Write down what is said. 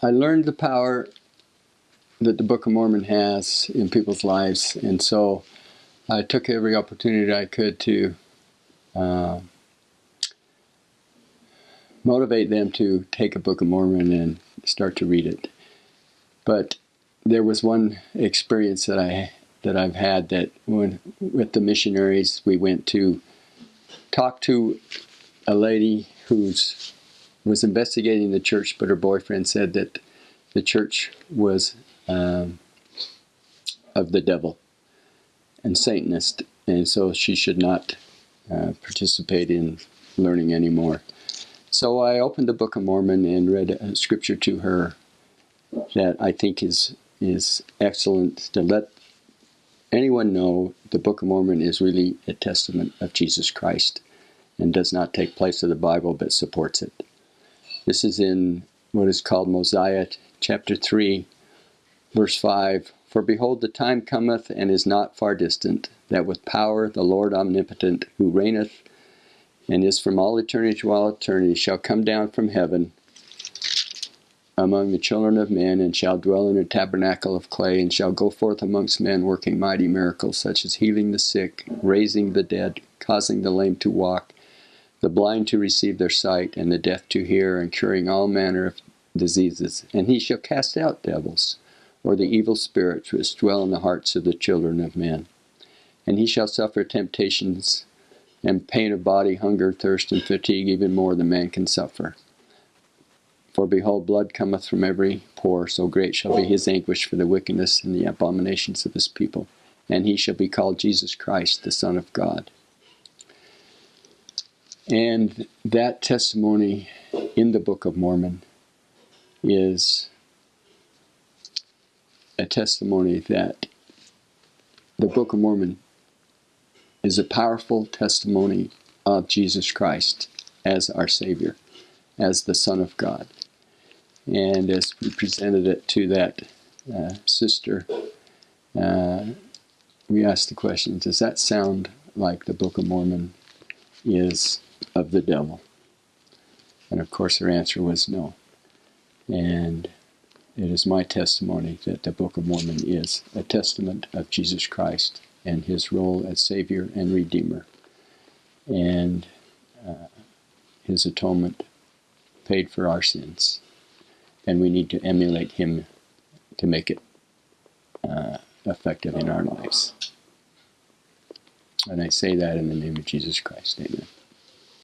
I learned the power that the Book of Mormon has in people's lives, and so I took every opportunity I could to uh, motivate them to take a Book of Mormon and start to read it. But there was one experience that I that I've had that when with the missionaries we went to talk to a lady who's was investigating the church, but her boyfriend said that the church was um, of the devil and Satanist, and so she should not uh, participate in learning anymore. So I opened the Book of Mormon and read a scripture to her that I think is is excellent to let anyone know the Book of Mormon is really a testament of Jesus Christ and does not take place of the Bible but supports it. This is in what is called Mosiah chapter 3, verse 5. For behold, the time cometh and is not far distant, that with power the Lord omnipotent, who reigneth and is from all eternity to all eternity, shall come down from heaven among the children of men, and shall dwell in a tabernacle of clay, and shall go forth amongst men, working mighty miracles, such as healing the sick, raising the dead, causing the lame to walk, the blind to receive their sight, and the deaf to hear, and curing all manner of diseases. And he shall cast out devils, or the evil spirits which dwell in the hearts of the children of men. And he shall suffer temptations and pain of body, hunger, thirst, and fatigue, even more than man can suffer. For behold, blood cometh from every pore, so great shall be his anguish for the wickedness and the abominations of his people. And he shall be called Jesus Christ, the Son of God. And that testimony in the Book of Mormon is a testimony that the Book of Mormon is a powerful testimony of Jesus Christ as our Savior, as the Son of God. And as we presented it to that uh, sister, uh, we asked the question Does that sound like the Book of Mormon is of the devil? And of course, her answer was no. And it is my testimony that the Book of Mormon is a testament of Jesus Christ and his role as Savior and Redeemer, and uh, his atonement paid for our sins. And we need to emulate him to make it uh, effective in our lives. And I say that in the name of Jesus Christ. Amen.